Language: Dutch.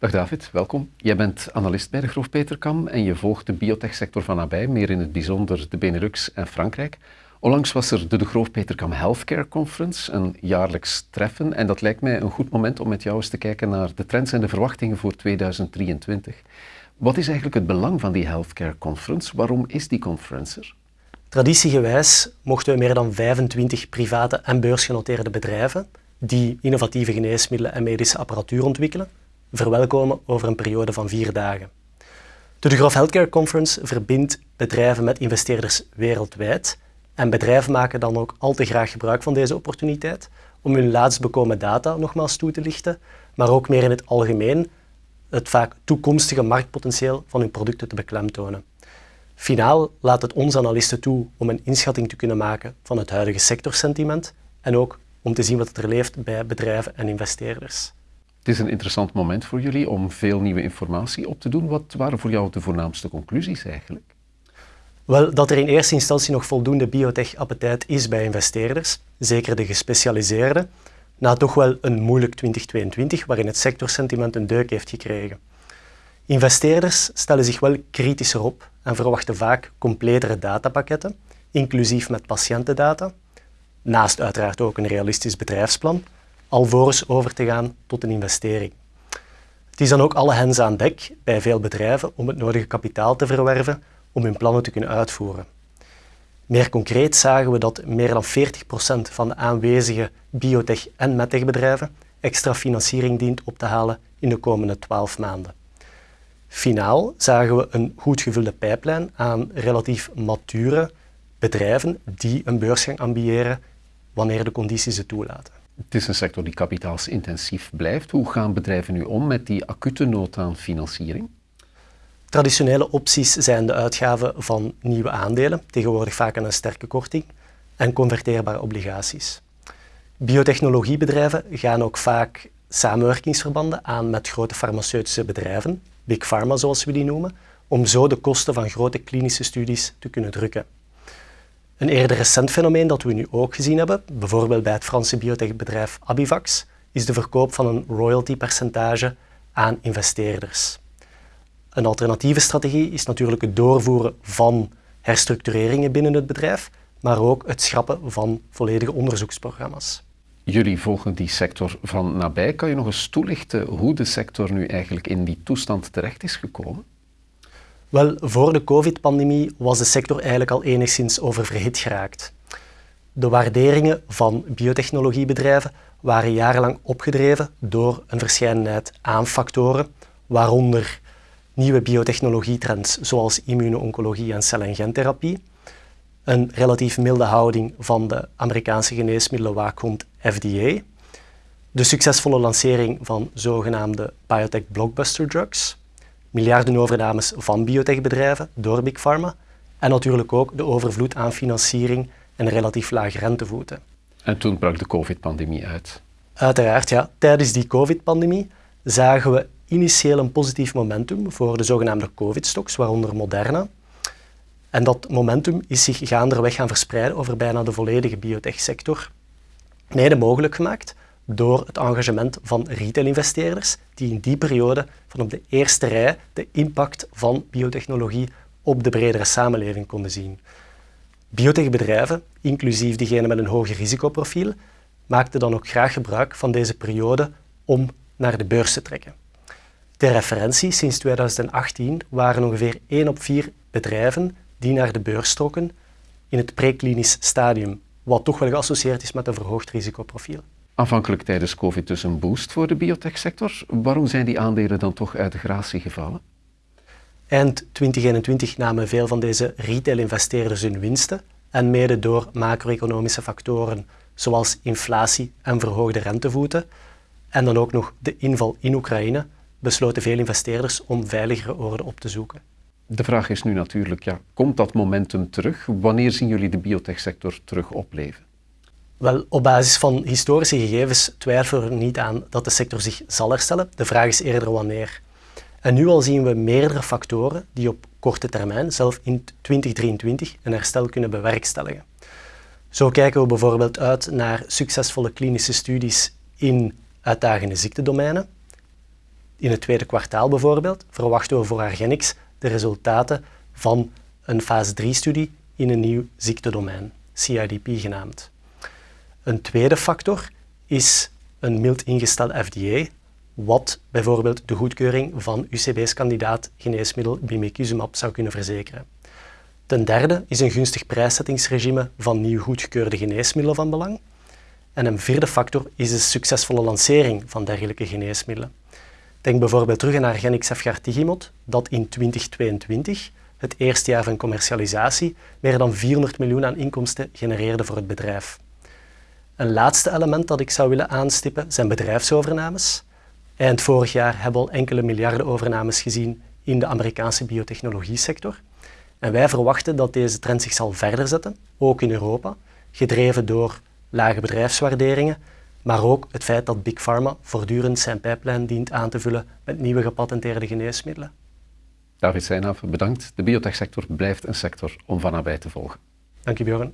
Dag David, welkom. Jij bent analist bij de Groof Peterkam en je volgt de biotechsector van nabij, meer in het bijzonder de Benelux en Frankrijk. Onlangs was er de De Groof Peterkam Healthcare Conference, een jaarlijks treffen. En dat lijkt mij een goed moment om met jou eens te kijken naar de trends en de verwachtingen voor 2023. Wat is eigenlijk het belang van die Healthcare Conference? Waarom is die conference er? Traditiegewijs mochten we meer dan 25 private en beursgenoteerde bedrijven die innovatieve geneesmiddelen en medische apparatuur ontwikkelen, verwelkomen over een periode van vier dagen. De De Healthcare Conference verbindt bedrijven met investeerders wereldwijd en bedrijven maken dan ook al te graag gebruik van deze opportuniteit om hun laatst bekomen data nogmaals toe te lichten, maar ook meer in het algemeen het vaak toekomstige marktpotentieel van hun producten te beklemtonen. Finaal laat het ons analisten toe om een inschatting te kunnen maken van het huidige sectorsentiment en ook om te zien wat er leeft bij bedrijven en investeerders. Is een interessant moment voor jullie om veel nieuwe informatie op te doen. Wat waren voor jou de voornaamste conclusies eigenlijk? Wel, dat er in eerste instantie nog voldoende biotech-appetijt is bij investeerders, zeker de gespecialiseerde, na toch wel een moeilijk 2022 waarin het sectorsentiment een deuk heeft gekregen. Investeerders stellen zich wel kritischer op en verwachten vaak completere datapakketten, inclusief met patiëntendata, naast uiteraard ook een realistisch bedrijfsplan, alvorens over te gaan tot een investering. Het is dan ook alle hens aan dek bij veel bedrijven om het nodige kapitaal te verwerven om hun plannen te kunnen uitvoeren. Meer concreet zagen we dat meer dan 40% van de aanwezige biotech- en medtechbedrijven extra financiering dient op te halen in de komende 12 maanden. Finaal zagen we een goed gevulde pijplijn aan relatief mature bedrijven die een beursgang ambiëren wanneer de condities het toelaten. Het is een sector die kapitaalsintensief blijft. Hoe gaan bedrijven nu om met die acute nood aan financiering? Traditionele opties zijn de uitgaven van nieuwe aandelen, tegenwoordig vaak aan een sterke korting, en converteerbare obligaties. Biotechnologiebedrijven gaan ook vaak samenwerkingsverbanden aan met grote farmaceutische bedrijven, big pharma zoals we die noemen, om zo de kosten van grote klinische studies te kunnen drukken. Een eerder recent fenomeen dat we nu ook gezien hebben, bijvoorbeeld bij het Franse biotechbedrijf Abivax, is de verkoop van een royaltypercentage aan investeerders. Een alternatieve strategie is natuurlijk het doorvoeren van herstructureringen binnen het bedrijf, maar ook het schrappen van volledige onderzoeksprogramma's. Jullie volgen die sector van nabij. Kan je nog eens toelichten hoe de sector nu eigenlijk in die toestand terecht is gekomen? Wel, voor de COVID-pandemie was de sector eigenlijk al enigszins oververhit geraakt. De waarderingen van biotechnologiebedrijven waren jarenlang opgedreven door een verscheidenheid aan factoren, waaronder nieuwe biotechnologietrends zoals immuno-oncologie en cel- en gentherapie, een relatief milde houding van de Amerikaanse geneesmiddelenwaakhond FDA, de succesvolle lancering van zogenaamde biotech blockbuster drugs, miljardenovername van biotechbedrijven door Big Pharma en natuurlijk ook de overvloed aan financiering en relatief lage rentevoeten. En toen brak de COVID-pandemie uit. Uiteraard, ja. Tijdens die COVID-pandemie zagen we initieel een positief momentum voor de zogenaamde COVID-stocks, waaronder Moderna. En dat momentum is zich gaanderweg gaan verspreiden over bijna de volledige biotechsector. Mede mogelijk gemaakt door het engagement van retail-investeerders die in die periode van op de eerste rij de impact van biotechnologie op de bredere samenleving konden zien. Biotechbedrijven, inclusief diegenen met een hoger risicoprofiel, maakten dan ook graag gebruik van deze periode om naar de beurs te trekken. Ter referentie, sinds 2018 waren ongeveer 1 op 4 bedrijven die naar de beurs trokken in het preklinisch stadium, wat toch wel geassocieerd is met een verhoogd risicoprofiel. Aanvankelijk tijdens COVID dus een boost voor de biotechsector. Waarom zijn die aandelen dan toch uit de gratie gevallen? Eind 2021 namen veel van deze retail-investeerders hun winsten en mede door macro-economische factoren zoals inflatie en verhoogde rentevoeten en dan ook nog de inval in Oekraïne besloten veel investeerders om veiligere oorden op te zoeken. De vraag is nu natuurlijk, ja, komt dat momentum terug? Wanneer zien jullie de biotechsector terug opleven? Wel, op basis van historische gegevens twijfelen we er niet aan dat de sector zich zal herstellen. De vraag is eerder wanneer. En nu al zien we meerdere factoren die op korte termijn, zelf in 2023, een herstel kunnen bewerkstelligen. Zo kijken we bijvoorbeeld uit naar succesvolle klinische studies in uitdagende ziektedomeinen, In het tweede kwartaal bijvoorbeeld verwachten we voor Argenix de resultaten van een fase 3-studie in een nieuw ziektedomein, CIDP genaamd. Een tweede factor is een mild ingesteld FDA, wat bijvoorbeeld de goedkeuring van UCB's kandidaat geneesmiddel bimekizumab zou kunnen verzekeren. Ten derde is een gunstig prijszettingsregime van nieuw goedgekeurde geneesmiddelen van belang. En een vierde factor is de succesvolle lancering van dergelijke geneesmiddelen. Denk bijvoorbeeld terug aan Argenix Efgartigimod, dat in 2022, het eerste jaar van commercialisatie, meer dan 400 miljoen aan inkomsten genereerde voor het bedrijf. Een laatste element dat ik zou willen aanstippen zijn bedrijfsovernames. Eind vorig jaar hebben we al enkele miljarden overnames gezien in de Amerikaanse biotechnologie-sector. En wij verwachten dat deze trend zich zal verder zetten, ook in Europa, gedreven door lage bedrijfswaarderingen, maar ook het feit dat Big Pharma voortdurend zijn pijplijn dient aan te vullen met nieuwe gepatenteerde geneesmiddelen. David Seinhoff, bedankt. De biotechsector blijft een sector om van nabij te volgen. Dank je, Björn.